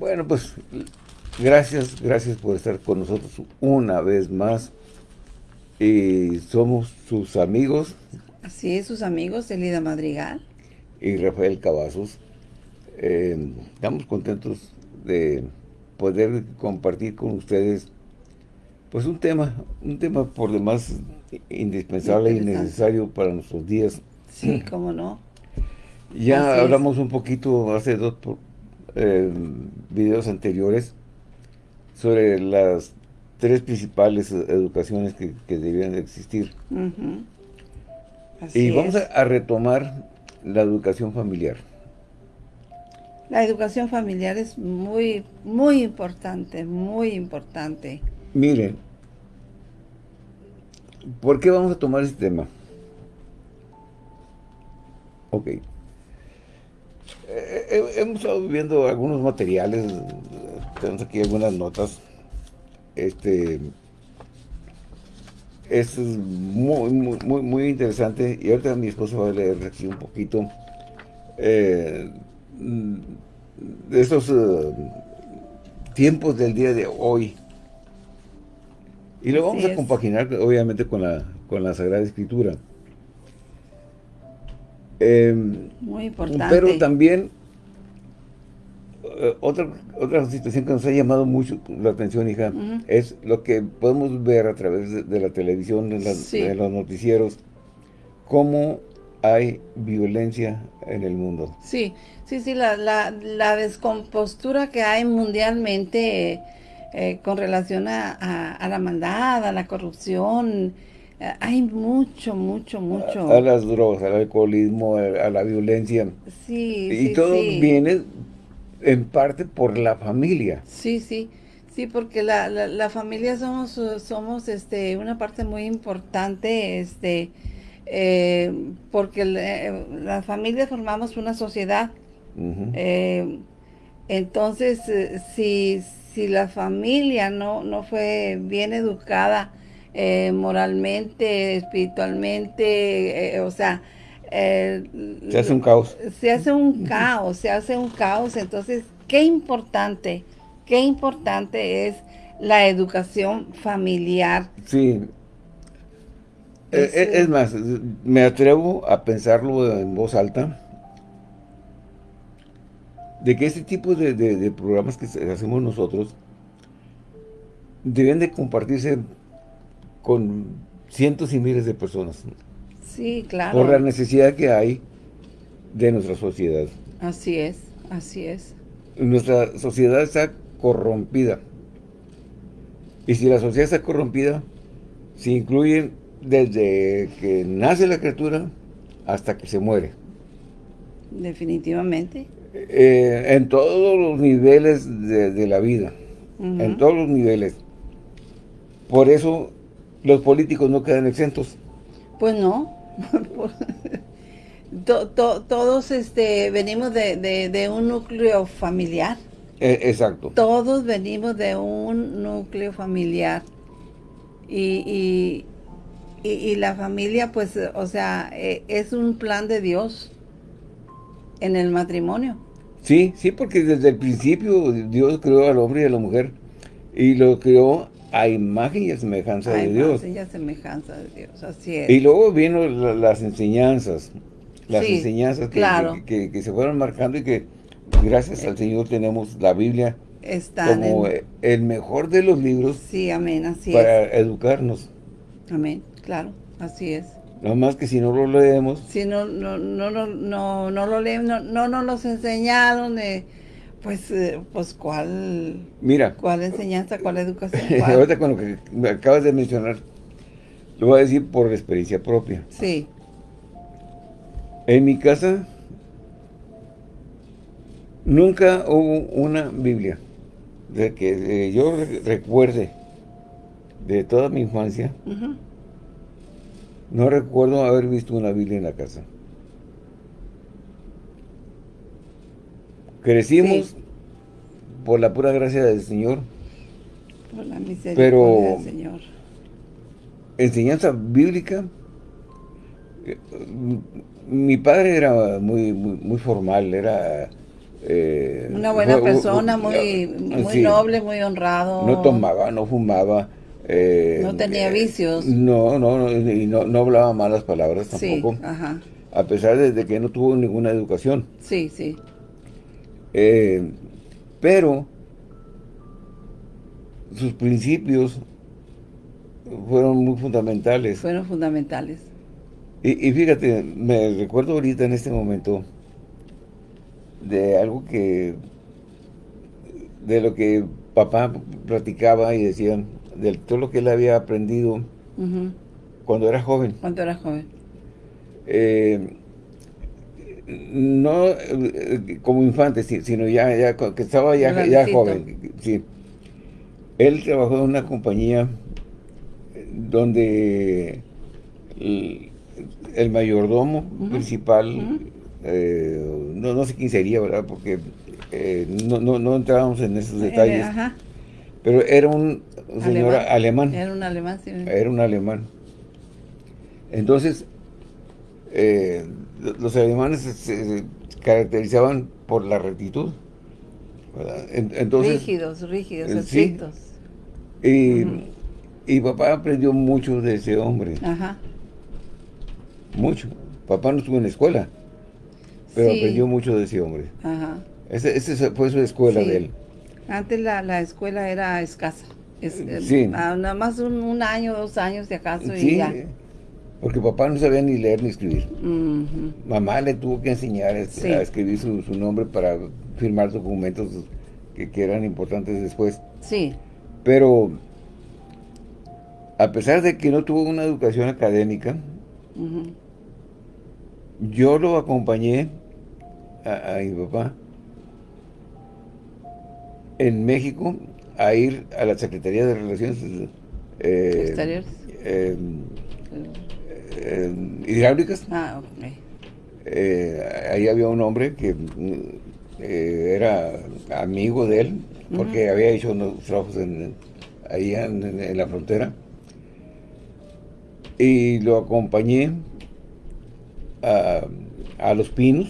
Bueno, pues gracias, gracias por estar con nosotros una vez más. Y somos sus amigos. Así es, sus amigos, Elida Madrigal. Y Rafael Cavazos. Eh, estamos contentos de poder compartir con ustedes pues un tema, un tema por demás indispensable y necesario para nuestros días. Sí, cómo no. Ya hablamos un poquito hace dos eh, videos anteriores sobre las tres principales educaciones que, que debían existir. y vamos a, retomar la educación familiar. La educación familiar es muy, muy importante, muy importante. Miren, ¿por qué vamos a tomar este tema? Ok. Eh, hemos estado viendo algunos materiales, tenemos aquí algunas notas. Este es muy, muy, muy, interesante y ahorita mi esposo va a leer aquí un poquito eh, de estos eh, tiempos del día de hoy. Y lo vamos a compaginar, obviamente, con la, con la Sagrada Escritura. Em, Muy importante. Pero también, eh, otra, otra situación que nos ha llamado mucho la atención, hija, es lo que podemos ver a través de, la televisión, de, los noticieros, cómo hay violencia en el mundo. Sí, sí, sí, la, la, la descompostura que hay mundialmente eh, con relación a, a, la maldad, a la corrupción, hay mucho, mucho, mucho. A, las drogas, al alcoholismo, a, la violencia. Sí, Y todo viene en parte por la familia. Sí, sí. Sí, porque la, la, familia somos, somos este, una parte muy importante, este, eh, porque eh, las familias formamos una sociedad. Eh, entonces, si, si la familia no, no fue bien educada moralmente, espiritualmente, o sea... se hace un caos. Se hace un caos, se hace un caos. Entonces, qué importante, qué importante es la educación familiar. Sí, eh, eh, es, más, me atrevo a pensarlo en voz alta, de que este tipo de, programas que hacemos nosotros deben de compartirse con cientos y miles de personas. Sí, claro. Por la necesidad que hay de nuestra sociedad. Así es, así es. Nuestra sociedad está corrompida. Y si la sociedad está corrompida, se incluyen desde que nace la criatura hasta que se muere. Definitivamente. Eh, en todos los niveles de, la vida. En todos los niveles. Por eso los políticos no quedan exentos. Pues no. todos este, venimos de, un núcleo familiar. E, exacto. Todos venimos de un núcleo familiar. y, y, la familia, pues, o sea, eh, es un plan de Dios en el matrimonio. Sí, sí, porque desde el principio Dios creó al hombre y a la mujer y lo creó a imagen y a semejanza de Dios. A imagen y a semejanza de Dios, así es. Y luego vienen las enseñanzas, las enseñanzas que, que, se fueron marcando y que gracias al Señor tenemos la Biblia como el mejor de los libros sí, amén, así para educarnos. Amén. Claro, así es. Nada más que si no lo leemos. Si no, no, no, no, no, no lo leemos, no, no nos los enseñaron, eh, pues, eh, pues, ¿cuál? Mira. ¿Cuál enseñanza, cuál educación? Ahorita con lo que me acabas de mencionar, lo voy a decir por experiencia propia. Sí. En mi casa, nunca hubo una Biblia. De que yo recuerde de toda mi infancia. No recuerdo haber visto una Biblia en la casa. Crecimos por la pura gracia del Señor. Por la misericordia pero del Señor. enseñanza bíblica. Eh, mi padre era muy, muy, formal, era Eh, Una buena fue- persona, muy, uh, muy sí. noble, muy honrado. No tomaba, no fumaba. eh, No tenía eh, vicios. No, no, no, y no, no hablaba malas palabras Sí, tampoco. ajá. A pesar de, de que no tuvo ninguna educación. Sí, sí. Eh, pero sus principios fueron muy fundamentales. Fueron fundamentales. Y, y fíjate, me recuerdo ahorita en este momento de algo que, de lo que papá platicaba y decía, de todo lo que él había aprendido cuando era joven. Cuando era joven. Eh, no eh, como infante, si- sino ya, ya que estaba ya, ya joven. Sí. Él trabajó en una compañía donde el, el mayordomo principal, eh, no, no sé quién sería, ¿verdad? Porque eh, no, no, no entrábamos en esos detalles, ajá. pero era un señor alemán. Era un alemán, sí. Era un alemán. Entonces, eh, los alemanes se, caracterizaban por la rectitud. ¿verdad? En- Entonces, rígidos, rígidos, eh, sí. estrictos. y, y papá aprendió mucho de ese hombre, Ajá. mucho. Papá no estuvo en la escuela, pero Sí. aprendió mucho de ese hombre. Ajá. Ese, ese fue su escuela Sí. de él. Antes la, la escuela era escasa. Es, eh, Sí. ah, nada más un, un año, dos años de acaso y Sí, ya. Porque papá no sabía ni leer ni escribir. Mamá le tuvo que enseñar este, Sí. a escribir su, su nombre para firmar documentos que, que eran importantes después. Sí. Pero, a pesar de que no tuvo una educación académica, yo lo acompañé a, a mi papá en México a ir a la Secretaría de Relaciones eh, Exteriores. eh, eh, hidráulicas. Ah, ok. Eh, ahí había un hombre que eh, era amigo de él, porque había hecho unos trabajos en, ahí en, en- en la frontera. Y lo acompañé a, a Los Pinos,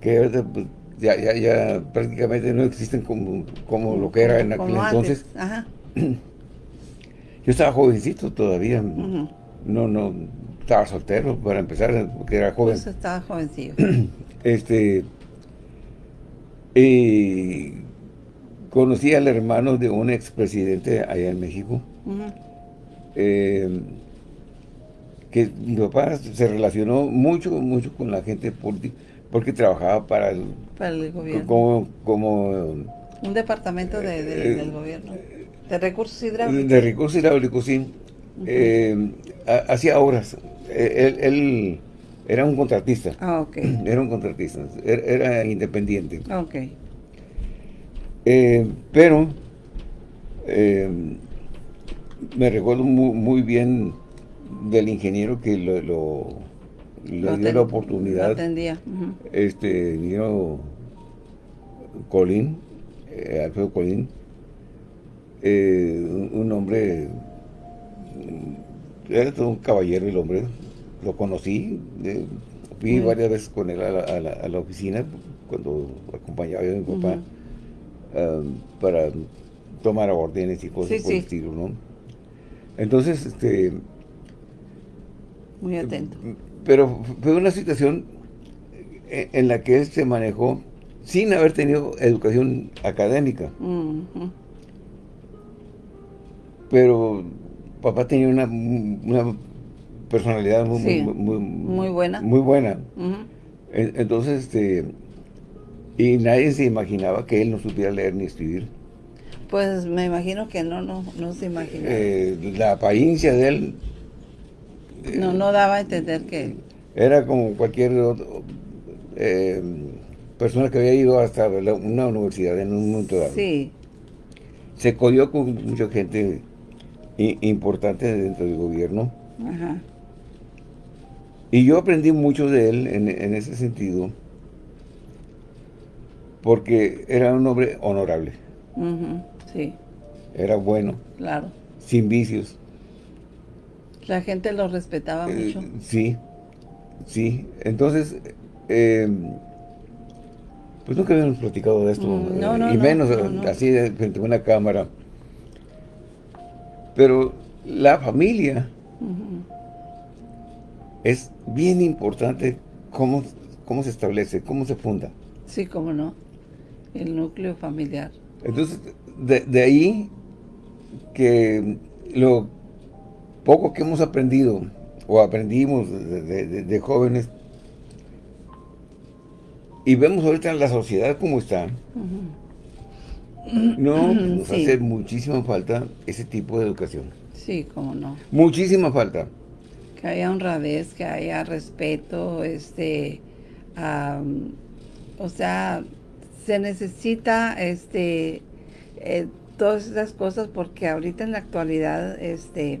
que pues, ya, ya, ya prácticamente no existen como, como lo que era en aquel entonces. Ajá. Yo estaba jovencito todavía, no, no, estaba soltero para empezar, porque era joven. Pues estaba jovencillo. Este. Y conocí al hermano de un expresidente allá en México. Eh, que mi papá se relacionó mucho, mucho con la gente política, porque trabajaba para el, Para el gobierno. como, como Un departamento de- de- Eh, del gobierno. De recursos hidráulicos. de recursos hidráulicos, sí. Eh, ha- hacía obras. Eh, Él, él era un contratista. Ah, ok. Era un contratista. Era, era independiente. Ok. Eh, pero eh, me recuerdo muy, muy bien del ingeniero que lo, lo- dio la oportunidad, lo atendía. Este ingeniero Colín, Alfredo Colín, eh, un, hombre, mm, era todo un caballero el hombre, lo conocí, eh, fui Mm. varias veces con él a la, a la- a la oficina cuando acompañaba yo a mi papá para tomar órdenes y cosas Sí, por el estilo, ¿no? Entonces, este, Muy atento. pero fue una situación en la que él se manejó sin haber tenido educación académica, Ujú. Pero papá tenía una, una personalidad muy, Sí, muy, muy, muy buena. Muy buena. Entonces, este, y nadie se imaginaba que él no supiera leer ni escribir. Pues me imagino que no, no, no se imagina. Eh, la apariencia de él no, no daba a entender que... era como cualquier otro, eh, persona que había ido hasta la- una universidad en un momento dado. Sí. Se codió con mucha gente i- importante dentro del gobierno. Ajá. Y yo aprendí mucho de él en, en ese sentido, porque era un hombre honorable. Sí, era bueno, claro. sin vicios. La gente lo respetaba Eh, mucho. sí, sí. Entonces, eh, Pues nunca habíamos platicado de esto, Mm, no, no, y no, menos no, así de- frente a una cámara. Pero la familia es bien importante cómo, cómo se establece, cómo se funda. Sí, cómo no. El núcleo familiar. Entonces, de, de ahí que lo poco que hemos aprendido o aprendimos de, de- de- de jóvenes y vemos ahorita la sociedad como está, no nos Sí. hace muchísima falta ese tipo de educación. Sí, cómo no. Muchísima falta. Que haya honradez, que haya respeto, este, o sea, se necesita, este, eh, todas esas cosas porque ahorita en la actualidad, este,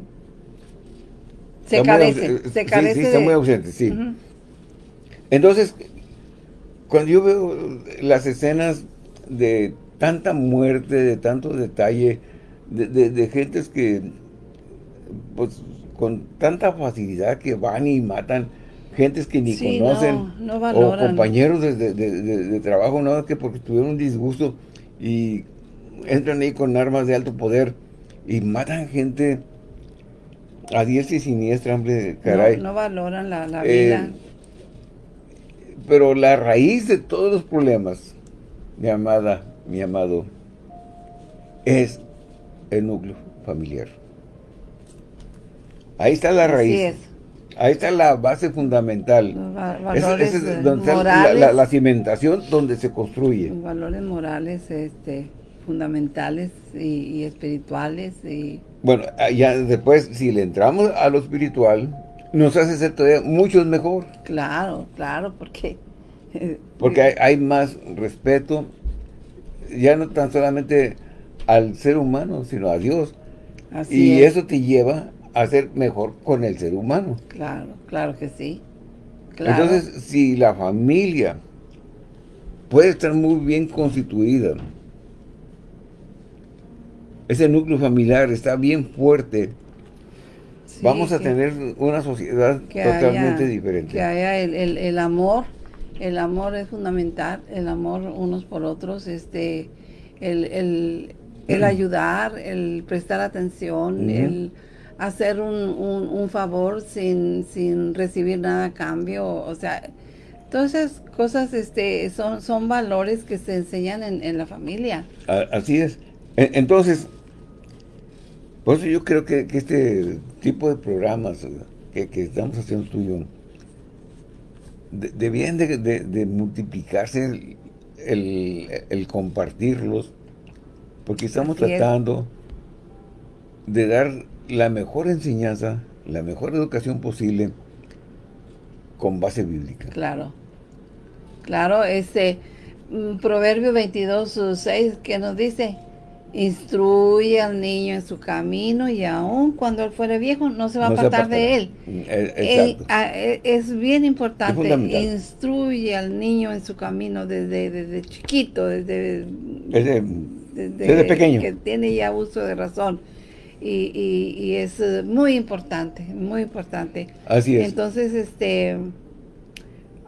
se Está muy carece, sí, se sí, carece está de- muy ausente, sí. Entonces, cuando yo veo las escenas de tanta muerte, de tanto detalle, de, de- de gentes que, pues, con tanta facilidad que van y matan gentes que ni Sí, conocen, no, no o compañeros de, de- de- de- de trabajo, no, que porque tuvieron un disgusto y entran ahí con armas de alto poder y matan gente a diestra y siniestra, hombre, caray. No, valoran la, la Eh, vida. Pero la raíz de todos los problemas, mi amada, mi amado, es el núcleo familiar. Ahí está la raíz. es. Ahí está la base fundamental. Ese es eh, donde la, morales. la- la cimentación donde se construye. Los valores morales este, fundamentales y, y espirituales y Bueno, ah, ya después, si le entramos a lo espiritual, nos hace ser todavía mucho mejor. claro, claro, porque Porque hay, hay más respeto, ya no tan solamente al ser humano, sino a Dios. así y es, eso te lleva a ser mejor con el ser humano. claro, claro que sí. Claro. Entonces, si la familia puede estar muy bien constituida, ese núcleo familiar está bien fuerte, Sí, vamos a tener una sociedad totalmente haya- diferente. Que haya el, el- el amor, el amor es fundamental, el amor unos por otros, este, el, el, el ayudar, el prestar atención, el hacer un, un, un favor sin, sin recibir nada a cambio, o sea, todas esas cosas este, son, son valores que se enseñan en, en la familia. Así es. E- Entonces, por eso yo creo que, que este tipo de programas que, que estamos haciendo tú y yo, de- debían de, de- de multiplicarse el, el- el compartirlos, porque estamos Así es. tratando de dar la mejor enseñanza, la mejor educación posible con base bíblica. Claro, claro, este mm, Proverbio 22, 6, que nos dice, instruye al niño en su camino y aun cuando él fuere viejo no se va No a apartar de él. Eh, Eh, ah, eh, es bien importante, instruye al niño en su camino desde, desde chiquito, desde, Desde- pequeño. que tiene ya uso de razón. Y, y- y es muy importante, muy importante. Así es. Entonces, este,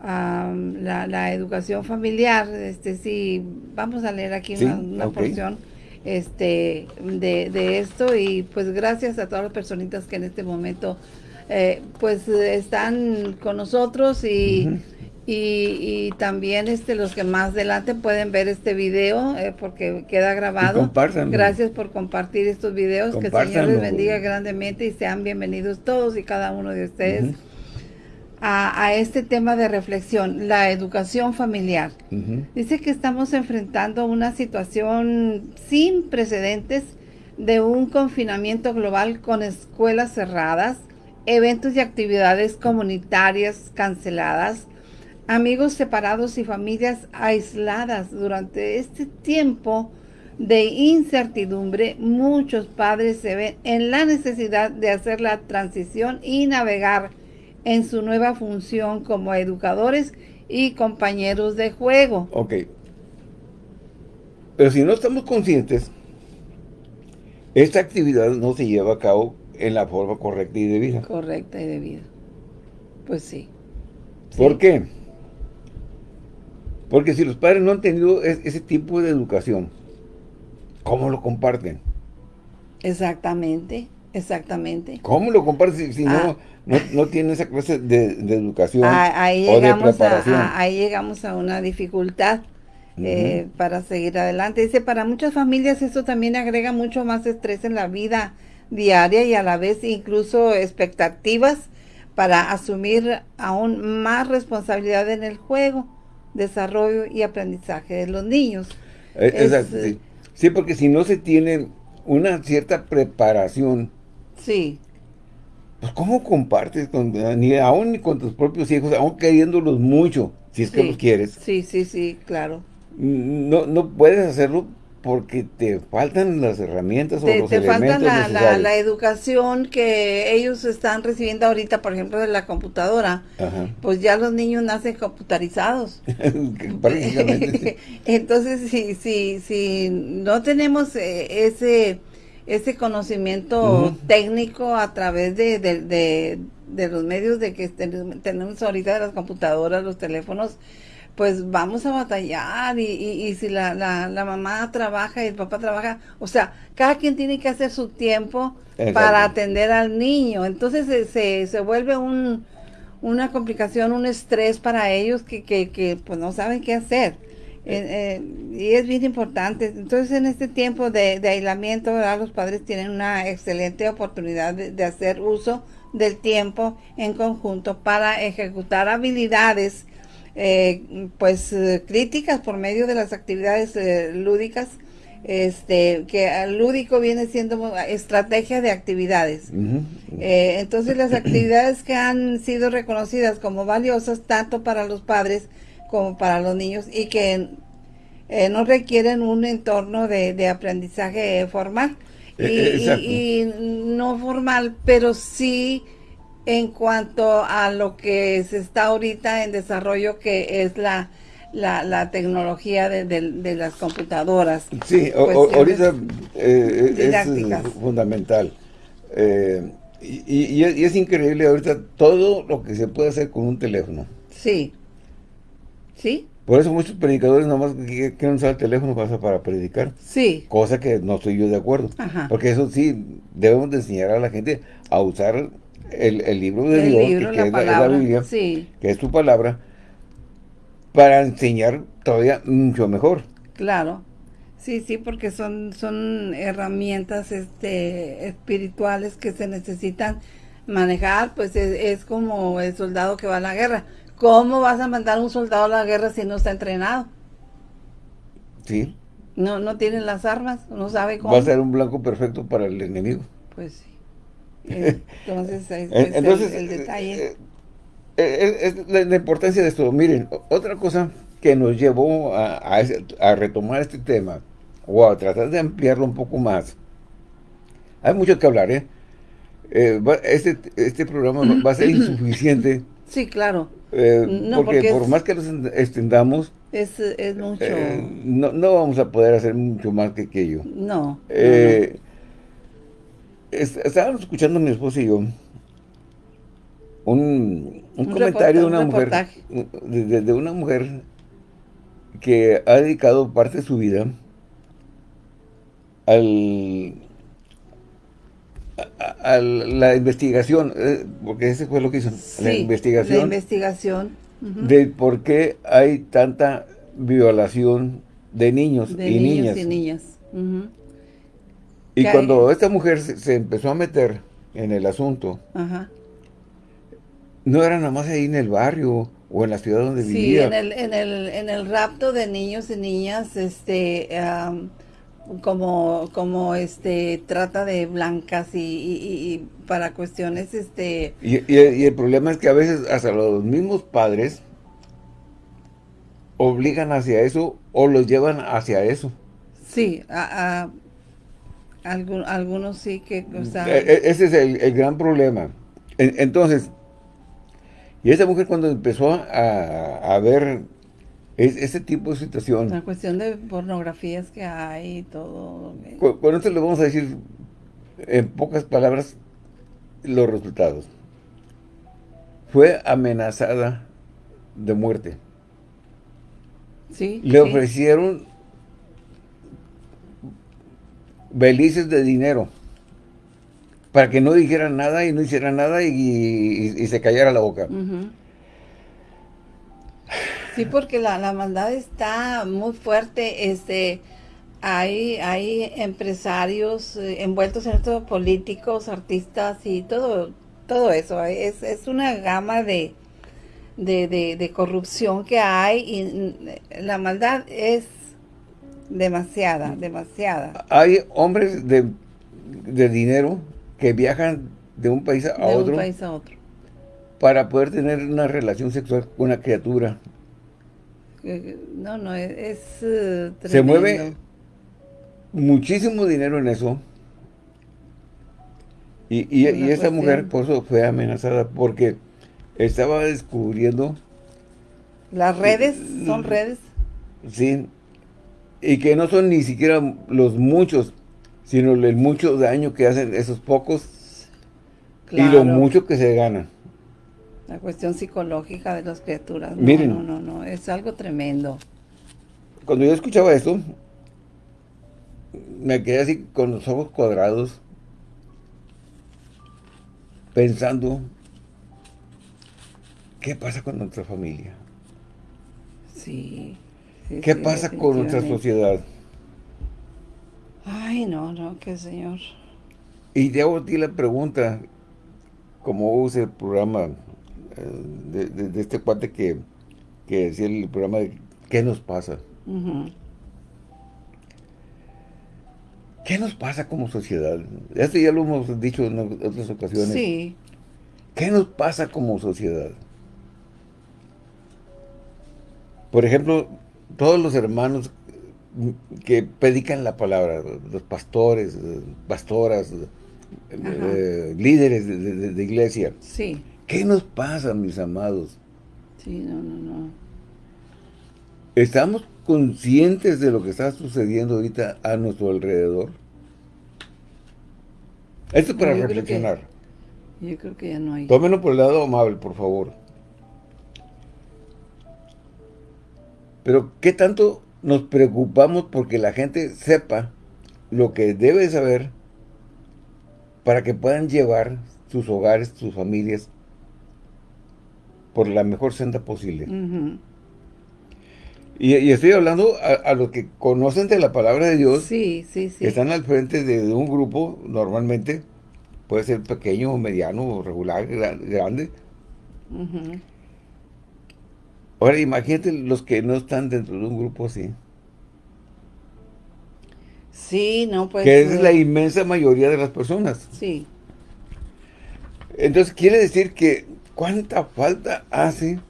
am, la, la educación familiar, este, sí, vamos a leer aquí Sí, una, porción este, de, de esto y pues gracias a todas las personitas que en este momento eh, pues están con nosotros y, y, y también este, los que más adelante pueden ver este video eh, porque queda grabado. Gracias por compartir estos videos, que el Señor les bendiga grandemente y sean bienvenidos todos y cada uno de ustedes. A, a este tema de reflexión, la educación familiar. Dice que estamos enfrentando una situación sin precedentes de un confinamiento global con escuelas cerradas, eventos y actividades comunitarias canceladas, amigos separados y familias aisladas. Durante este tiempo de incertidumbre, muchos padres se ven en la necesidad de hacer la transición y navegar en su nueva función como educadores y compañeros de juego. Ok. Pero si no estamos conscientes, esta actividad no se lleva a cabo en la forma correcta y debida. Correcta y debida. Pues sí. ¿Por Sí. qué? Porque si los padres no han tenido ese tipo de educación, ¿cómo lo comparten? Exactamente, exactamente. ¿Cómo lo comparten si, ah. no, no, tienen esa clase de, educación ahí o de preparación? A, ahí llegamos a una dificultad. Eh, para seguir adelante. Dice, para muchas familias esto también agrega mucho más estrés en la vida diaria y a la vez incluso expectativas para asumir aún más responsabilidad en el juego, desarrollo y aprendizaje de los niños. Eh, sí. sí. porque si no se tiene una cierta preparación, sí. Pues ¿cómo compartes con, ni aún con tus propios hijos, aún queriéndolos mucho, si es que los quieres? Sí, sí, sí, claro. No, no puedes hacerlo porque te faltan las herramientas o los te falta la, la, educación que ellos están recibiendo ahorita, por ejemplo, de la computadora. Pues ya los niños nacen computarizados. Entonces, si, si, si no tenemos eh, ese, ese conocimiento técnico a través de, de, de, los medios de que tenemos ahorita de las computadoras, los teléfonos, pues vamos a batallar y, y, si la, la, la, mamá trabaja y el papá trabaja, o sea, cada quien tiene que hacer su tiempo para atender al niño. Entonces se, se, vuelve un, una complicación, un estrés para ellos que, que, que pues no saben qué hacer. Eh, eh, y es bien importante. Entonces en este tiempo de, de aislamiento, los padres tienen una excelente oportunidad de, de hacer uso del tiempo en conjunto para ejecutar habilidades eh, pues críticas por medio de las actividades lúdicas. Este que lúdico viene siendo estrategia de actividades. Entonces las actividades que han sido reconocidas como valiosas tanto para los padres como para los niños y que no requieren un entorno de, aprendizaje formal y, no formal pero sí en cuanto a lo que se está ahorita en desarrollo, que es la, la, tecnología de, las computadoras. Sí, ahorita eh, es fundamental. Eh, y, es, increíble ahorita todo lo que se puede hacer con un teléfono. Sí. ¿Sí? Por eso muchos predicadores nomás quieren usar el teléfono para, para predicar. Sí. Cosa que no estoy yo de acuerdo. Porque eso sí, debemos de enseñar a la gente a usar el, libro de Dios, que, es, la Biblia, que es tu palabra, para enseñar todavía mucho mejor. Claro. Sí, sí, porque son, son herramientas este, espirituales que se necesitan manejar, pues es, como el soldado que va a la guerra. ¿Cómo vas a mandar un soldado a la guerra si no está entrenado? Sí. No, no tiene las armas, no sabe cómo. Va a ser un blanco perfecto para el enemigo. Pues sí. Entonces, es, el, detalle. Eh, eh, eh, es, la, importancia de esto. Miren, otra cosa que nos llevó a, a, retomar este tema, o a tratar de ampliarlo un poco más. Hay mucho que hablar, ¿eh? este, este programa va a ser insuficiente. Sí, claro. porque, por más que nos extendamos, es, mucho. no, no, vamos a poder hacer mucho más que aquello. No. no estábamos escuchando mi esposa y yo un, comentario de una mujer de, una mujer que ha dedicado parte de su vida al a, la investigación, eh, porque ese fue lo que hizo, la investigación. La investigación. De por qué hay tanta violación de niños y niñas. y niñas. Y cuando esta mujer se, empezó a meter en el asunto, no era nada más ahí en el barrio o en la ciudad donde vivía. Sí, en el, en, el, en el rapto de niños y niñas, este, como, como este, trata de blancas y, para cuestiones, este... Y, y, el problema es que a veces hasta los mismos padres obligan hacia eso o los llevan hacia eso. Sí, a algunos sí que... O e, e, ese es el, gran problema. entonces, y esa mujer cuando empezó a, ver ese tipo de situación... La cuestión de pornografías que hay y todo... Con, esto le vamos a decir en pocas palabras los resultados. Fue amenazada de muerte. Sí, le sí. ofrecieron belices de dinero para que no dijera nada y no hiciera nada y, y- y se callara la boca. Ujú. Sí, porque la, la maldad está muy fuerte. Este, hay, hay empresarios eh, envueltos en esto, políticos, artistas y todo, todo eso. Es, es una gama de, de, de- de corrupción que hay y mm, la maldad es demasiada, demasiada. Hay hombres de, de dinero que viajan de un país a De otro un país a otro. para poder tener una relación sexual con una criatura. No, no, es, es, eh, Se mueve muchísimo dinero en eso. Y, y, esa mujer por eso fue amenazada porque estaba descubriendo, Las redes son redes. sí, y que no son ni siquiera los muchos, sino el mucho daño que hacen esos pocos y lo mucho que se gana. La cuestión psicológica de las criaturas. No, Miren. no, no, no, es algo tremendo. Cuando yo escuchaba esto, me quedé así con los ojos cuadrados, pensando, ¿qué pasa con nuestra familia? Sí. sí, ¿Qué sí, pasa con nuestra sociedad? Ay, no, no, que señor. Y te hago a ti la pregunta, como use el programa de, de- de este cuate que, que decía el programa de ¿qué nos pasa? ¿Qué nos pasa como sociedad? Esto ya lo hemos dicho en otras ocasiones. Sí, ¿Qué nos pasa como sociedad? Por ejemplo, todos los hermanos que predican la palabra, los pastores, pastoras, eh, líderes de, de- de iglesia. sí, ¿Qué nos pasa, mis amados? sí, no, no, no. ¿Estamos conscientes de lo que está sucediendo ahorita a nuestro alrededor? Esto es para creo que- reflexionar. Yo creo que ya no hay. Tómenlo por el lado amable, por favor. Pero, ¿qué tanto nos preocupamos porque la gente sepa lo que debe saber para que puedan llevar sus hogares, sus familias, por la mejor senda posible? Y, y estoy hablando a, a los que conocen de la palabra de Dios, Sí, sí, sí. que están al frente de, de un grupo, normalmente, puede ser pequeño, mediano, regular, gra- grande. Ahora imagínate los que no están dentro de un grupo así. Sí, no, pues. que es la eh, inmensa mayoría de las personas. Sí, Entonces quiere decir que cuánta falta hace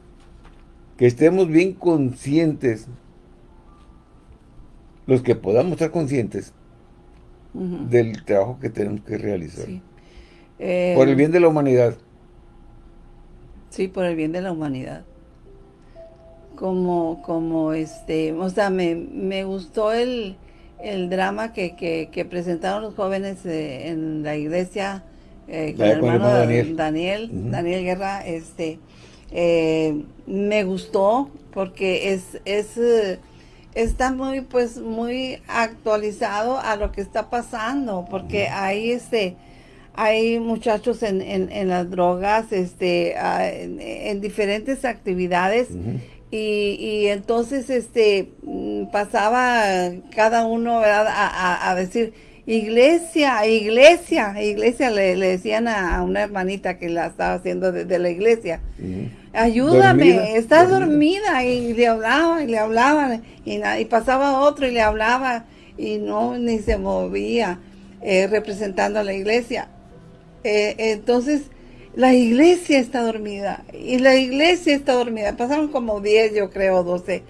que estemos bien conscientes, los que podamos estar conscientes del trabajo que tenemos que realizar. sí. Eh, Por el bien de la humanidad. Sí, por el bien de la humanidad. Como, como este, o sea, me, me gustó el, el drama que, que, que presentaron los jóvenes eh, en la iglesia eh, con el hermano Daniel, Daniel. Guerra, este, eh, me gustó porque es, es, eh, está muy, pues, muy actualizado a lo que está pasando, porque ahí, este, hay muchachos en, en, en las drogas, este, en, en diferentes actividades y, y entonces este mm, pasaba cada uno ¿verdad? A, a- a decir iglesia, iglesia, iglesia le, le decían a, a una hermanita que la estaba haciendo de, de la iglesia. Ujú. Ayúdame, Dormida, está dormida. dormida. Y le hablaba y le hablaba y, y pasaba otro y le hablaba y no ni se movía eh, representando a la iglesia. Eh, entonces la iglesia está dormida y la iglesia está dormida. Pasaron como 10 yo creo 12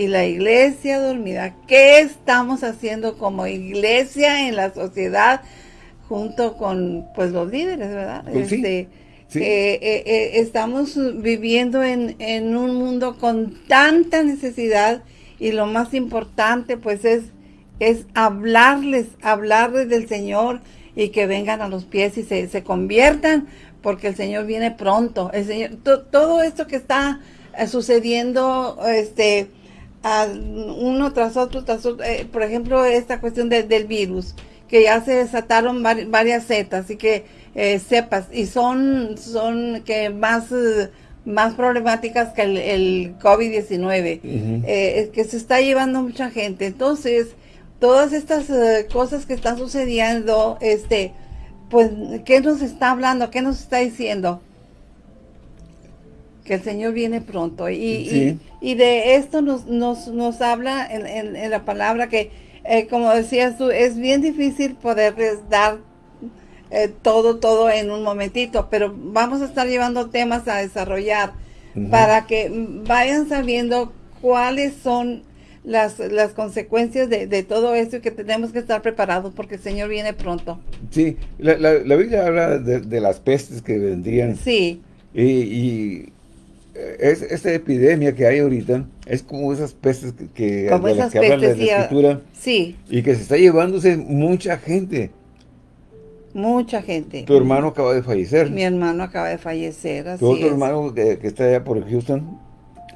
y la iglesia dormida. ¿Qué estamos haciendo como iglesia en la sociedad junto con pues los líderes, verdad? Pues sí, Este, sí. eh, eh, eh, estamos viviendo en, en un mundo con tanta necesidad y lo más importante pues es, es hablarles, hablarles del Señor y que vengan a los pies y se, se conviertan porque el Señor viene pronto. El Señor, to- todo esto que está sucediendo, este, uno tras otro, tras otro. Eh, por ejemplo, esta cuestión del virus, que ya se desataron varias cetas y que eh, cepas, y son, son que más... más problemáticas que el, COVID-19, que se está llevando mucha gente. Entonces, todas estas cosas que están sucediendo, este, pues, ¿qué nos está hablando? ¿Qué nos está diciendo? Que el Señor viene pronto. Y, y, de esto nos, nos, nos habla en, en, la palabra que, eh, como decías tú, es bien difícil poderles dar eh, todo, todo en un momentito, pero vamos a estar llevando temas a desarrollar para que vayan sabiendo cuáles son las, las consecuencias de, de, todo esto y que tenemos que estar preparados porque el Señor viene pronto. Sí, la, la, Biblia habla de, las pestes que vendrían. Sí. Y, y es, esta epidemia que hay ahorita es como esas pestes que, como de las que habla la, Escritura. Sí. Y que se está llevándose mucha gente. Mucha gente. Tu hermano acaba de fallecer. Mi hermano acaba de fallecer, así Tu otro hermano que, que, está allá por Houston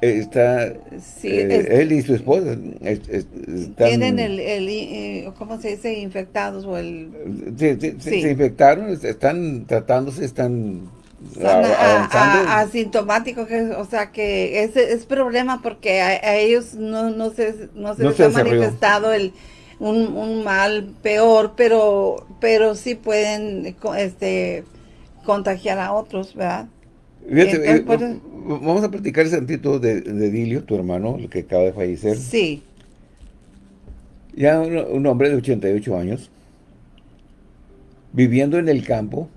está eh, él y su esposa tienen el, el, eh, ¿cómo se dice? infectados o el se infectaron están tratándose están avanzando asintomáticos o sea que es, es problema porque a, ellos no, no se no se les ha manifestado el un, un, mal peor pero pero sí pueden este contagiar a otros verdad eh, vamos a platicar ese tantito de, de, Dilio, tu hermano, el que acaba de fallecer. Sí. Ya un, hombre de 88 años, viviendo en el campo,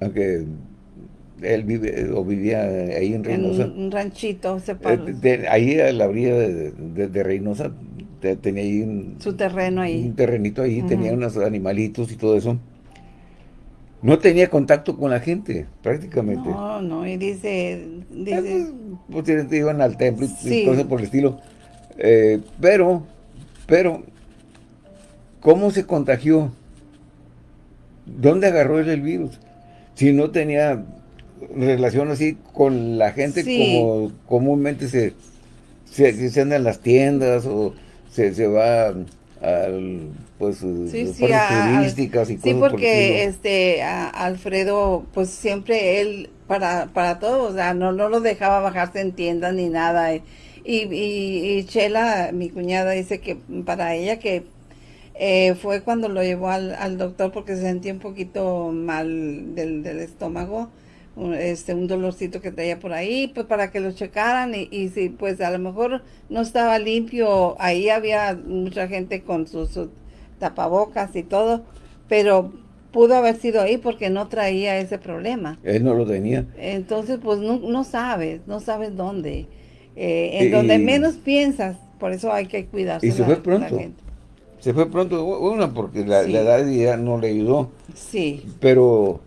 aunque él vive o vivía ahí en Reynosa. En un ranchito separado. Eh, ahí a la orilla de, de, Reynosa tenía ahí un... Su terreno ahí. Un terrenito ahí, tenía unos animalitos y todo eso. No tenía contacto con la gente, prácticamente. No, no, y dice... dice pues, iban al templo y cosas por el estilo. Eh, pero, pero, ¿cómo se contagió? ¿Dónde agarró él el virus? Si no tenía relación así con la gente como comúnmente se, se, se anda en las tiendas o se, se va al pues sí, sí, turísticas y sí porque este Alfredo pues siempre él para para todo o sea no no lo dejaba bajarse en tiendas ni nada y, y, Chela mi cuñada dice que para ella que eh, fue cuando lo llevó al, al, doctor porque se sentía un poquito mal del, del estómago este un dolorcito que traía por ahí, pues para que lo checaran y, y si pues a lo mejor no estaba limpio, ahí había mucha gente con sus, tapabocas y todo, pero pudo haber sido ahí porque no traía ese problema. Él no lo tenía. Entonces pues no, no sabes, no sabes dónde. Eh, en donde menos piensas, por eso hay que cuidarse. Y se fue pronto. Se fue pronto, una porque la, la edad ya no le ayudó. Sí. Pero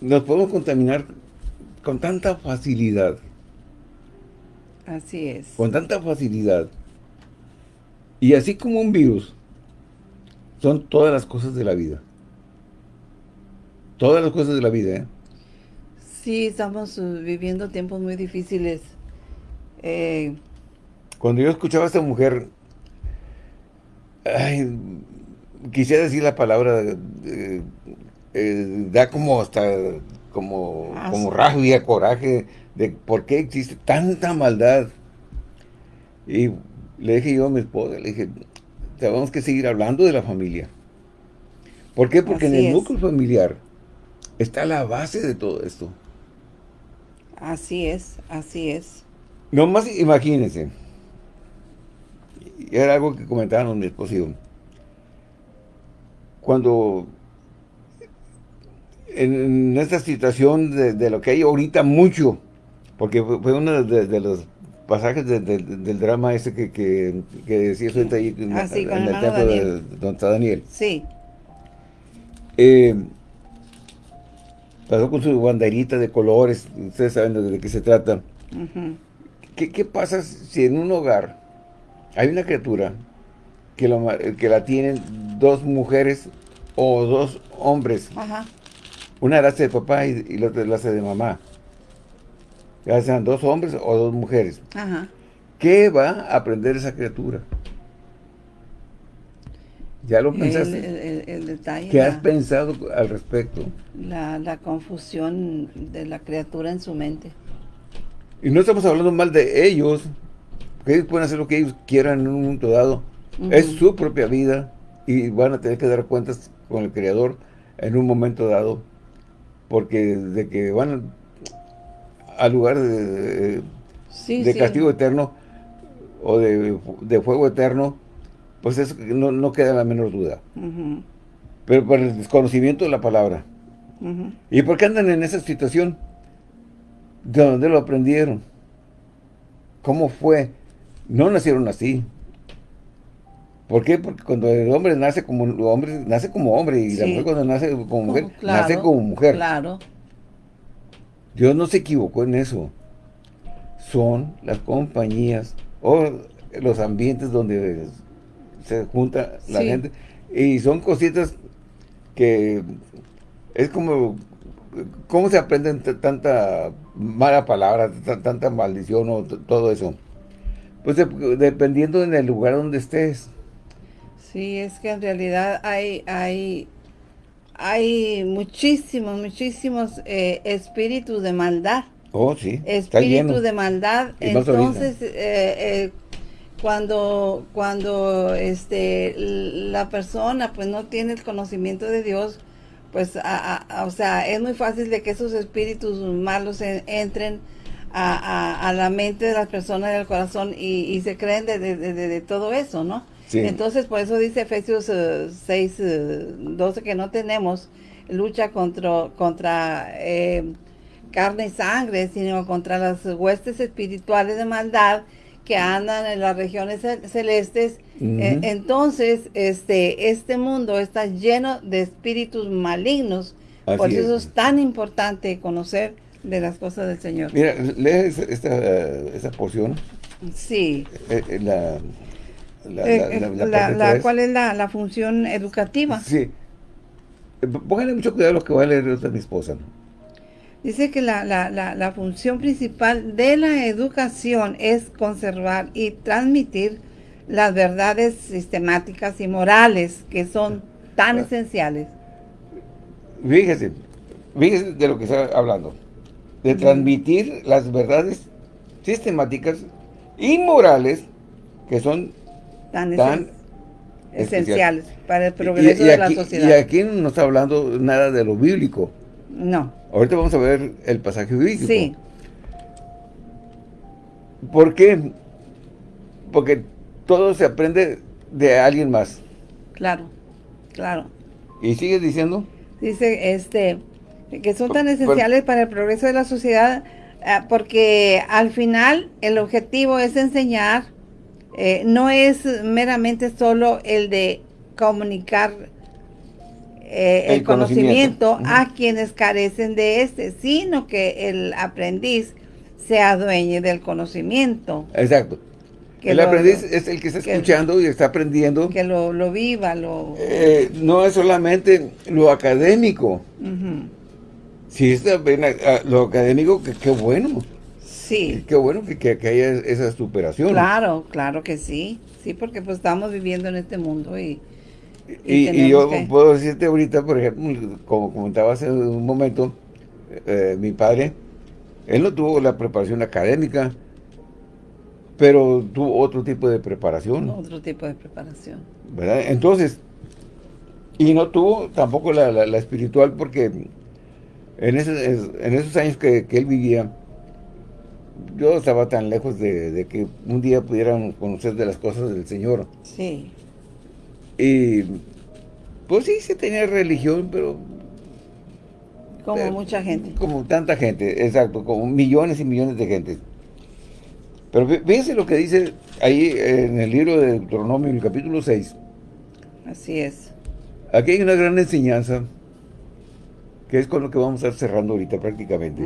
nos podemos contaminar con tanta facilidad. Así es. Con tanta facilidad. Y así como un virus, son todas las cosas de la vida. Todas las cosas de la vida, ¿eh? Sí, estamos uh, viviendo tiempos muy difíciles. Eh, Cuando yo escuchaba a esta mujer, quisiera decir la palabra eh, eh, da como hasta como, ah, como rabia, coraje de por qué existe tanta maldad. Y le dije yo a mi esposa, le dije, tenemos que seguir hablando de la familia. ¿Por qué? Porque en el núcleo familiar está la base de todo esto. Así es, así es. Nomás imagínense, era algo que comentaban mi esposo y yo, cuando en esta situación de, lo que hay ahorita mucho, porque fue uno de, los pasajes del drama ese que, que, que decía ahorita ahí en, ah, el templo de Don Daniel. Sí. Eh, pasó con su banderita de colores, ustedes saben de qué se trata. ¿Qué, pasa si en un hogar hay una criatura que, que la tienen dos mujeres o dos hombres? Ajá. Una la hace de papá y, la otra la hace de mamá. ya sean dos hombres o dos mujeres. Ajá. ¿Qué va a aprender esa criatura? ¿Ya lo pensaste? el- el- el detalle, ¿Qué la, has pensado al respecto? la, la confusión de la criatura en su mente. Y no estamos hablando mal de ellos, porque ellos pueden hacer lo que ellos quieran en un momento dado. Es su propia vida y van a tener que dar cuentas con el Creador en un momento dado, porque de que van al lugar de, de- Sí, de sí. castigo eterno o de, de fuego eterno, pues eso no, no queda la menor duda. Pero por el desconocimiento de la palabra. ¿Y por qué andan en esa situación? ¿De dónde lo aprendieron? ¿Cómo fue? No nacieron así. ¿Por qué? Porque cuando el hombre nace como hombre, nace como hombre y la mujer cuando nace como mujer, Claro, nace como mujer. Claro. Dios no se equivocó en eso. Son las compañías o los ambientes donde se junta la Sí. gente. Y son cositas que es como... ¿Cómo se aprenden tanta mala palabra, tanta maldición o todo eso? Pues de- dependiendo en el lugar donde estés. Sí, es que en realidad hay, hay, hay muchísimos, muchísimos eh, espíritus de maldad. Oh, sí. está lleno. Espíritu de maldad. Y. Entonces, eh, eh, cuando, cuando este, la persona pues no tiene el conocimiento de Dios, pues, a- a- o sea, es muy fácil de que esos espíritus malos en- entren a, a- a la mente de las personas y al corazón y, y se creen de, de- de- de todo eso, ¿no? Sí. Entonces, por eso dice Efesios eh, 6, eh, 12 que no tenemos lucha contra, contra eh, carne y sangre, sino contra las huestes espirituales de maldad que andan en las regiones cel- celestes. Eh, entonces, este, este mundo está lleno de espíritus malignos. por eso es. es tan importante conocer de las cosas del Señor. Mira, lee esa, esta, esa porción. Sí. eh, eh, la, la, Eh, la-. ¿Cuál es la, la función educativa? Sí. Pónganle mucho cuidado a lo que va a leer ahorita mi esposa. Dice que la, la, la, la función principal de la educación es conservar y transmitir las verdades sistemáticas y morales que son tan esenciales. Fíjese, fíjese de lo que está hablando. De transmitir las verdades sistemáticas y morales que son Tan, tan esen- esenciales para el y- progreso y de aquí, la sociedad. Y aquí no está hablando nada de lo bíblico. No, Ahorita vamos a ver el pasaje bíblico. sí, ¿Por qué? Porque todo se aprende de alguien más. claro, claro. ¿Y sigue diciendo? Dice este que son tan esenciales para el progreso de la sociedad ah, porque al final el objetivo es enseñar, eh, no es meramente solo el de comunicar eh, el, El conocimiento. conocimiento, a quienes carecen de este, sino que el aprendiz sea dueño del conocimiento, Exacto. Que el lo- aprendiz es el que está que- escuchando y está aprendiendo. que lo, lo viva, lo... Eh, no es solamente lo académico. Ujú. Si está bien, a- a- lo académico, que qué bueno. Sí. Qué bueno que, que- que haya esa superación. Claro, claro que sí. Sí, porque pues estamos viviendo en este mundo y, y Y, y yo que- puedo decirte ahorita, por ejemplo, como comentaba hace un momento, eh, mi padre, él no tuvo la preparación académica, pero tuvo otro tipo de preparación, otro tipo de preparación. ¿verdad? Entonces, y no tuvo tampoco la, la- la espiritual, porque en, esos años que, que él vivía, yo estaba tan lejos de, de que un día pudieran conocer de las cosas del Señor. Sí, Y pues sí, se tenía religión, pero como Eh, mucha gente. como tanta gente, exacto, como millones y millones de gente. Pero fí- fíjense lo que dice ahí en el libro de Deuteronomio, en el capítulo 6. Así es. Aquí hay una gran enseñanza, que es con lo que vamos a estar cerrando ahorita prácticamente.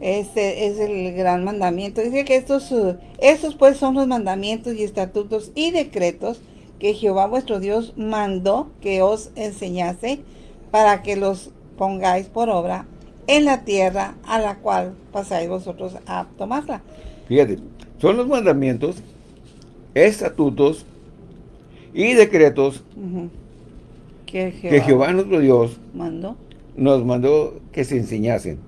Este es el gran mandamiento. Dice que estos, uh, estos pues son los mandamientos y estatutos y decretos que Jehová vuestro Dios mandó que os enseñase para que los pongáis por obra en la tierra a la cual pasáis vosotros a tomarla. Fíjate, son los mandamientos, estatutos y decretos que, Jehová que Jehová nuestro Dios mandó. Nos mandó que se enseñasen.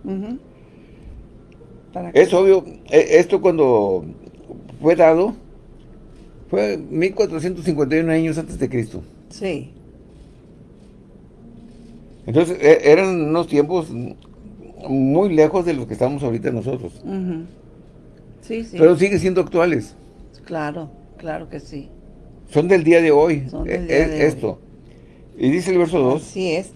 Para Es obvio, e- esto cuando fue dado, fue 1451 años antes de Cristo. Sí, Entonces, e- eran unos tiempos muy lejos de los que estamos ahorita nosotros. sí, sí, Pero siguen siendo actuales. claro, claro que sí. Son del día de hoy. Son del e- día e- de hoy. esto. Y dice el verso 2. Así es.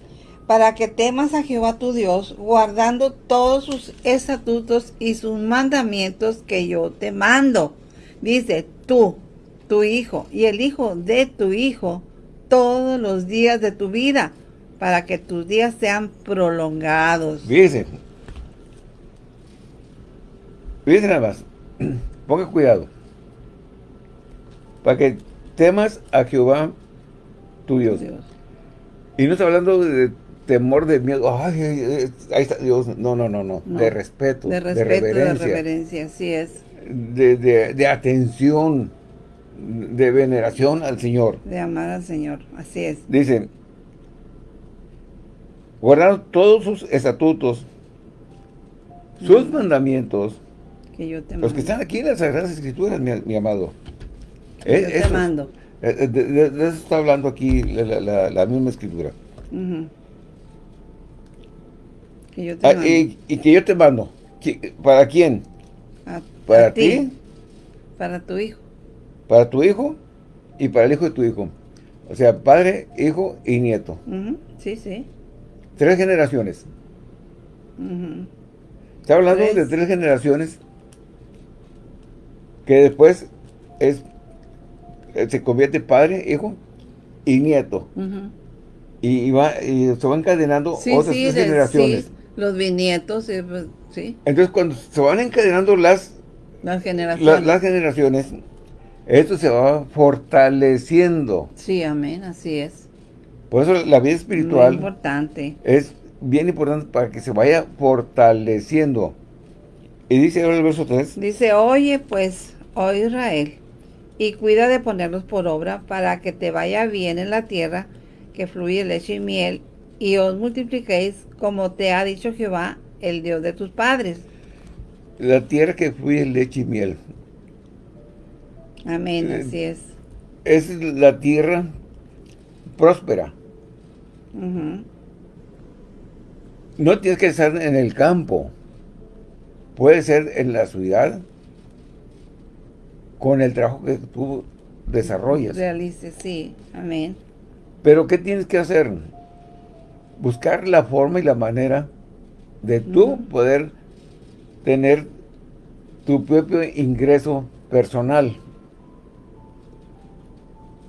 Para que temas a Jehová tu Dios, guardando todos sus estatutos y sus mandamientos que yo te mando. Dice, tú, tu hijo y el hijo de tu hijo, todos los días de tu vida, para que tus días sean prolongados. Fíjese. Fíjese nada más. Ponga cuidado. Para que temas a Jehová tu Dios. Dios. Y no está hablando de temor, de miedo. Ay, ahí está Dios. No, no, no, no. No. De respeto, De de, respeto, de reverencia, reverencia, así es. de, de- de atención, de veneración al Señor. De amar al Señor, así es. Dice, guardar todos sus estatutos, sus mandamientos, Que yo te los que están aquí en las Sagradas Escrituras, mi, mi amado. Que Eh, yo te mando. eh, eh, de, de- de eso está hablando aquí la, la- la- la misma Escritura. Ujú. Que yo te Ah, mando. y, y que yo te mando. ¿Qui- ¿Para quién? A- ¿Para a ti? Para tu hijo. Para tu hijo y para el hijo de tu hijo. O sea, padre, hijo y nieto. Sí, sí. Tres generaciones. Está hablando Tres. de tres generaciones que después es eh, se convierte padre, hijo y nieto. Y, y va, y se van encadenando Sí, otras sí, tres de- generaciones. sí, los bisnietos, sí, pues, sí, Entonces, cuando se van encadenando las, las la- generaciones. las generaciones, esto se va fortaleciendo. Sí, amén, así es. Por eso la vida Muy espiritual importante. es bien importante para que se vaya fortaleciendo. Y dice ahora el verso 3, Dice, oye pues, oh Israel, y cuida de ponerlos por obra para que te vaya bien en la tierra, que fluye leche y miel, y os multipliquéis como te ha dicho Jehová, el Dios de tus padres. la tierra que fluye leche y miel. Amén, Eh, así es. Es la tierra próspera. No tienes que estar en el campo. Puede ser en la ciudad con el trabajo que tú desarrollas. Realice, sí, amén. Pero ¿qué tienes que hacer? Buscar la forma y la manera de tú poder tener tu propio ingreso personal.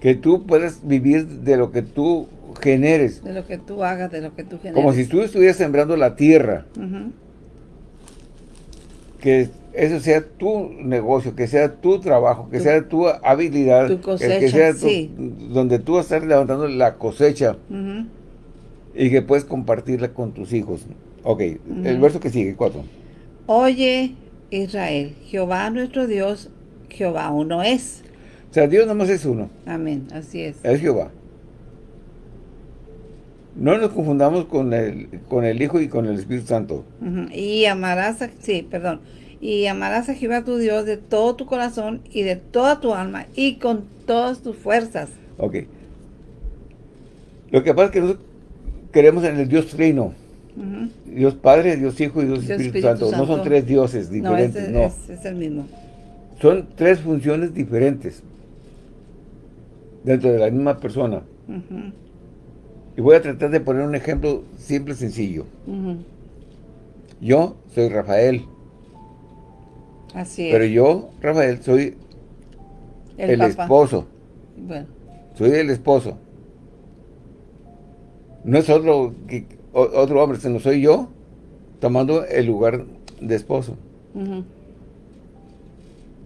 Que tú puedas vivir de lo que tú generes. De lo que tú hagas, de lo que tú generas. Como si tú estuvieras sembrando la tierra. Que eso sea tu negocio, que sea tu trabajo, que Tu- sea tu habilidad, tu cosecha, que sea tu- sí. donde tú estar levantando la cosecha. Y que puedes compartirla con tus hijos. Ok, el verso que sigue, cuatro. Oye, Israel, Jehová nuestro Dios, Jehová uno es. O sea, Dios nomás es uno, Amén, así es. es Jehová. No nos confundamos con el, con el Hijo y con el Espíritu Santo. Y amarás a, sí, perdón, y amarás a Jehová tu Dios de todo tu corazón y de toda tu alma y con todas tus fuerzas. Ok. Lo que pasa es que nosotros queremos en el Dios Trino. Dios Padre, Dios Hijo y Dios Dios Espíritu, Espíritu Santo. No son tres dioses No, diferentes, es, no. es- es el mismo. Son tres funciones diferentes dentro de la misma persona. Y voy a tratar de poner un ejemplo simple y sencillo. Yo soy Rafael, Así es. pero yo, Rafael, soy el, esposo. Bueno, Soy el esposo. No es otro, otro hombre, sino soy yo tomando el lugar de esposo.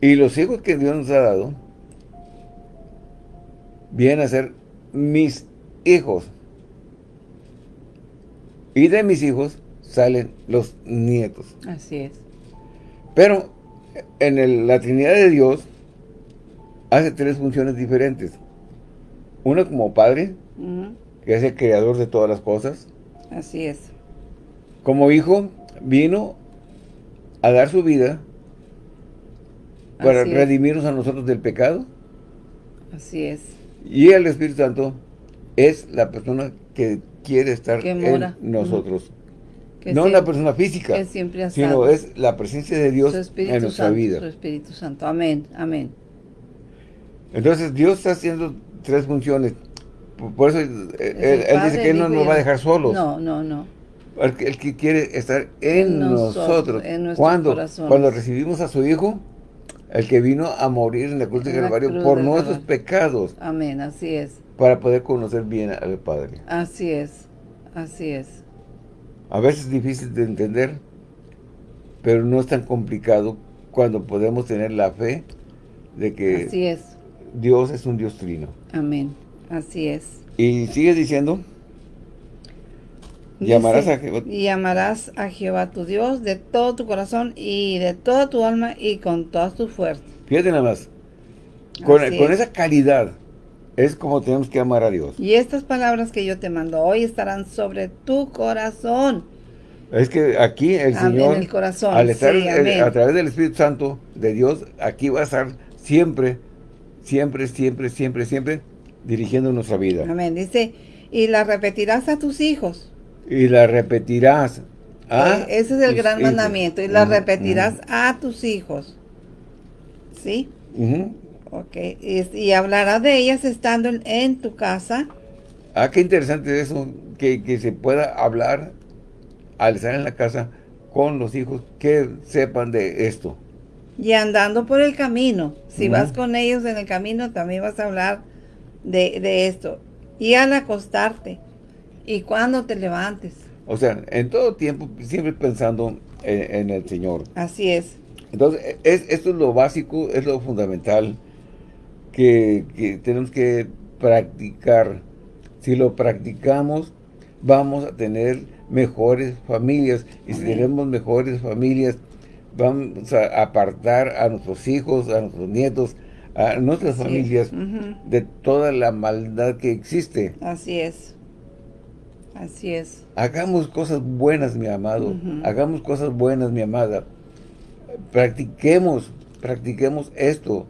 Y los hijos que Dios nos ha dado vienen a ser mis hijos. Y de mis hijos salen los nietos. Así es. Pero en la Trinidad de Dios hace tres funciones diferentes. Una como Padre, que es el creador de todas las cosas. Así es. Como Hijo, vino a dar su vida para redimirnos a nosotros del pecado. Así es. Y el Espíritu Santo es la persona que quiere estar en nosotros. no una persona física, sino es la presencia de Dios en nuestra vida. Su Espíritu Santo. Amén, amén. Entonces Dios está haciendo tres funciones. Por eso él, dice que Él no nos va a dejar solos. No, no, no. Porque Él que quiere estar en, nosotros. cuando, cuando recibimos a su Hijo, el que vino a morir en la cruz de Calvario por nuestros pecados. Amén, así es. Para poder conocer bien al Padre. Así es, así es. A veces es difícil de entender, pero no es tan complicado cuando podemos tener la fe de que así es. Dios es un Dios trino. Amén, así es. Y sigue diciendo, llamarás a Jehová. Y llamarás a Jehová tu Dios de todo tu corazón y de toda tu alma y con todas tus fuerzas. Fíjate nada más, con, con esa calidad es como tenemos que amar a Dios. Y estas palabras que yo te mando hoy estarán sobre tu corazón. Es que aquí el Señor, el corazón. al estar a través del Espíritu Santo de Dios, aquí va a estar siempre, siempre, siempre, siempre, siempre dirigiendo nuestra vida. Amén. Dice, y la repetirás a tus hijos. Y la repetirás a eh, Ese es el gran mandamiento. Y la repetirás a tus hijos. ¿Sí? Ok. Y, y, hablarás de ellas estando en, tu casa. Ah, qué interesante eso. Que, que se pueda hablar al estar en la casa con los hijos que sepan de esto. Y andando por el camino. Si vas con ellos en el camino, también vas a hablar de, esto. Y al acostarte. Y cuando te levantes. O sea, en todo tiempo, siempre pensando en, el Señor. Así es. Entonces, es, esto es lo básico, es lo fundamental que, que tenemos que practicar. Si lo practicamos, vamos a tener mejores familias. Y si tenemos mejores familias, vamos a apartar a nuestros hijos, a nuestros nietos, a nuestras familias de toda la maldad que existe. Así es. Así es. Hagamos cosas buenas, mi amado. Hagamos cosas buenas, mi amada. Practiquemos, practiquemos esto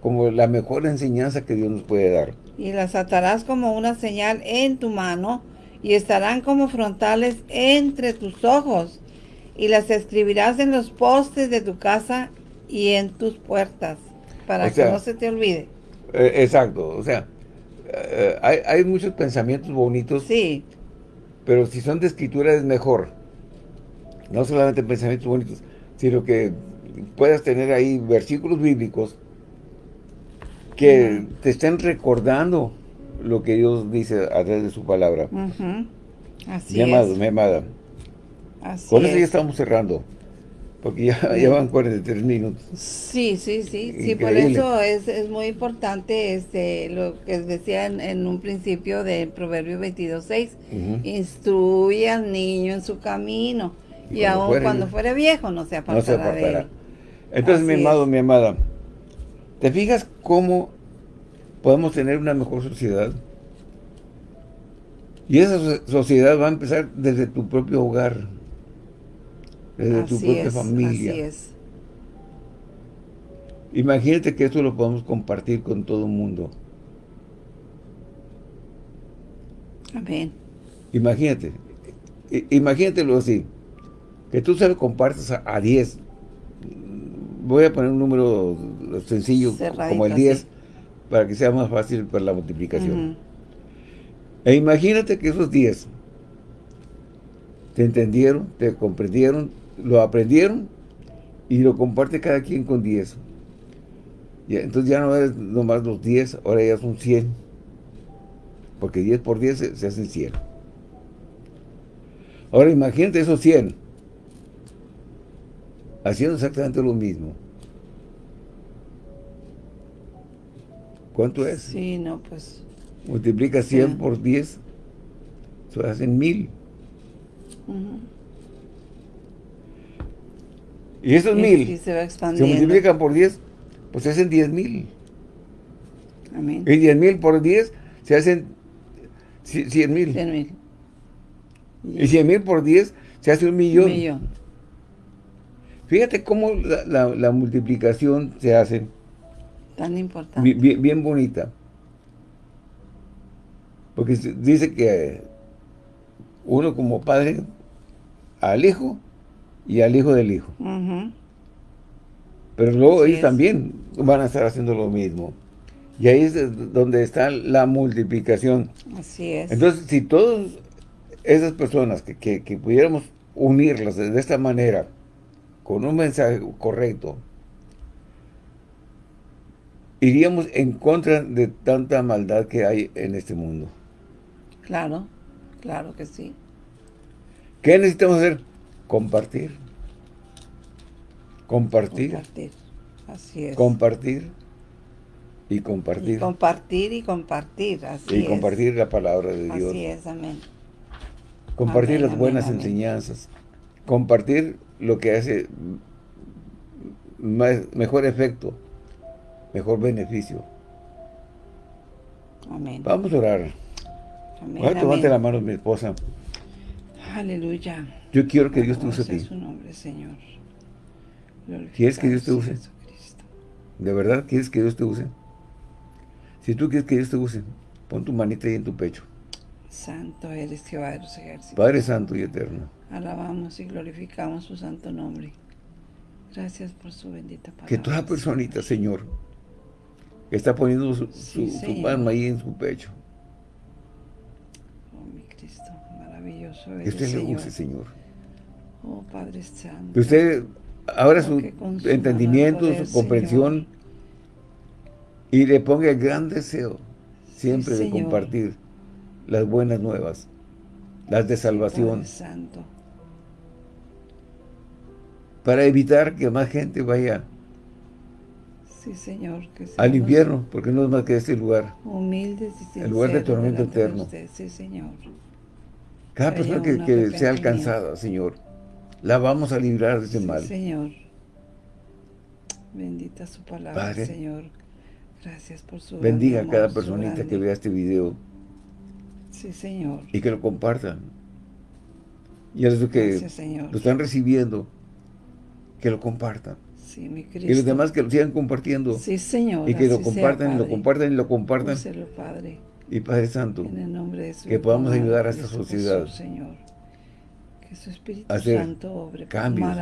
como la mejor enseñanza que Dios nos puede dar. Y las atarás como una señal en tu mano y estarán como frontales entre tus ojos y las escribirás en los postes de tu casa y en tus puertas, para que no se te olvide. Eh, exacto, o sea, eh, hay, muchos pensamientos bonitos. Sí. Pero si son de escritura es mejor. No solamente pensamientos bonitos, sino que puedas tener ahí versículos bíblicos que te estén recordando lo que Dios dice a través de su palabra. Así mi amado, mi amada. Con eso ya estamos cerrando. Porque ya, ya, van 43 minutos. Sí, sí, sí. Sí, por eso es, es, muy importante este lo que decía en, un principio del Proverbio 22.6. Instruye al niño en su camino. Y, aún cuando fuere viejo no se apartará, de él. Entonces, mi amado, mi amada, ¿te fijas cómo podemos tener una mejor sociedad? Y esa sociedad va a empezar desde tu propio hogar desde tu propia familia. Así es. Imagínate que esto lo podemos compartir con todo el mundo. Amén. Imagínate, imagínatelo así, que tú se lo compartes a 10. Voy a poner un número sencillo, como el 10, para que sea más fácil para la multiplicación. E imagínate que esos 10 te entendieron, te comprendieron, lo aprendieron y lo comparte cada quien con 10. Entonces ya no es nomás los 10, ahora ya son 100. Porque 10 por 10 se, hacen 100. Ahora imagínate esos 100 haciendo exactamente lo mismo. ¿Cuánto es? Sí, no, pues... Multiplica 100 por 10, se hacen 1000. Y esos Y mil se va se expandiendo. multiplican por 10, pues se hacen 10 mil. Amén. Y 10 mil por 10 se hacen 100 mil. Cien mil. Y 100 mil por 10 se hace un millón. Un millón. Fíjate cómo la, la- la multiplicación se hace Tan importante. bi- bien, bien bonita. Porque dice que uno como padre al hijo y al hijo del hijo. Pero luego Así ellos es. también van a estar haciendo lo mismo. Y ahí es donde está la multiplicación. Así es. Entonces, si todas esas personas que, que- que pudiéramos unirlas de, de esta manera, con un mensaje correcto, iríamos en contra de tanta maldad que hay en este mundo. Claro, claro que sí. ¿Qué necesitamos hacer? Compartir. Compartir. Compartir. Así es. Compartir. Y Y compartir. compartir y compartir. Así Y es. compartir la palabra de Dios. Así es, amén. Compartir Amén, las buenas amén. enseñanzas. Compartir lo que hace más- mejor efecto, mejor beneficio. Amén. Vamos a orar. Amén. Voy a tomarte la mano, mi esposa. Aleluya. Yo quiero que Dios te use a ti. su nombre, Señor. ¿Quieres que Dios te use? ¿De verdad quieres que Dios te use? Si tú quieres que Dios te use, pon tu manita ahí en tu pecho. Santo eres Jehová de los ejércitos. Padre Santo y Eterno, Alabamos y glorificamos su santo nombre. Gracias por su bendita palabra. que toda personita, Señor, que está poniendo su, Sí, su- su Señor. mano ahí en su pecho, Oh, mi Cristo, maravilloso que usted le use, Señor. Oh, Padre Santo. Que usted abra su entendimiento, su comprensión y le ponga el gran deseo siempre de compartir las buenas nuevas, las de salvación, Santo. para evitar que más gente vaya Sí, Señor. Que al infierno, porque no es más que este lugar. Humildes y El lugar de sinceros tormento eterno. usted. Sí, Señor. Cada persona que, que sea alcanzada, Señor, la vamos a librar de ese Sí, mal. Señor. Bendita su palabra, Padre, Señor. Gracias por su Bendiga a cada personita que vea este video Sí, Señor. y que lo compartan. Y a los que Gracias, Señor. lo están recibiendo, que lo compartan. Sí, mi Cristo. Y los demás que lo sigan compartiendo. Sí, Señor. y que lo sea, compartan, y lo compartan, y lo compartan. Úselo, Padre. Y Padre Santo, En el nombre de su que podamos ayudar a esta Cristo sociedad Jesús, Señor. Que su Espíritu hacer Santo obre cambios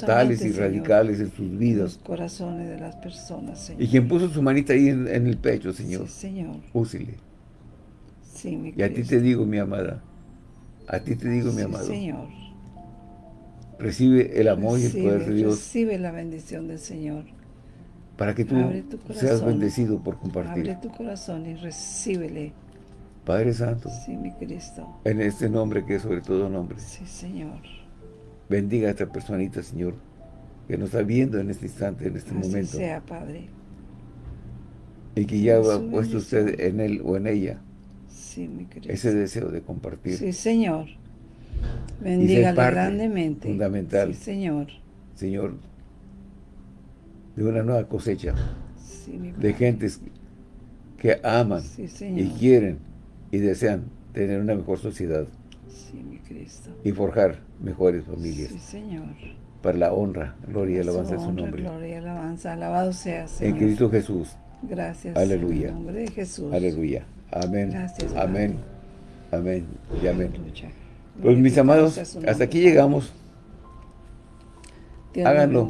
totales y Señor, radicales en sus en los vidas. corazones de las personas, Señor. Y quien puso su manita ahí en, en el pecho, Señor, Sí, Señor. úsele. Sí, mi Y a ti te digo, mi amada, a ti te digo, mi amado, Señor. recibe el amor y el poder de Dios Recibe la bendición del Señor. para que tú seas bendecido por compartir. Abre tu corazón y recíbele. Padre Santo, Sí, mi Cristo. en este nombre que es sobre todo nombre, Sí, Señor. bendiga a esta personita, Señor, que nos está viendo en este instante, en este Así momento, sea, Padre. y que ya ha puesto usted en él o en ella Sí, mi Cristo. ese deseo de compartir. Sí, Señor. Bendígale parte grandemente. fundamental. Sí, Señor. Señor, de una nueva cosecha Sí, mi de gentes que aman Sí, y quieren y desean tener una mejor sociedad Sí, mi Cristo. y forjar mejores familias Sí, Señor. para la honra, gloria y alabanza de su nombre. Gloria y alabanza. Alabado sea, Señor. En Cristo Jesús. Gracias. Aleluya. En el nombre de Jesús. Aleluya. Amén. Gracias, amén. Amén. Y amén. Aleluya. Pues mis amados, hasta aquí llegamos Dios háganlo.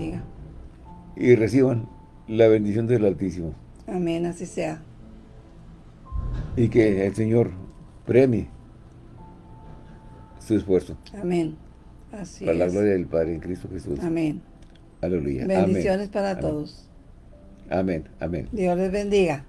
y reciban la bendición del Altísimo. Amén, así sea. Y que el Señor premie su esfuerzo Amén. Así para la es. gloria del Padre en Cristo Jesús. Amén. Aleluya. Bendiciones Amén. para Amén. todos. Amén. Amén. Dios les bendiga.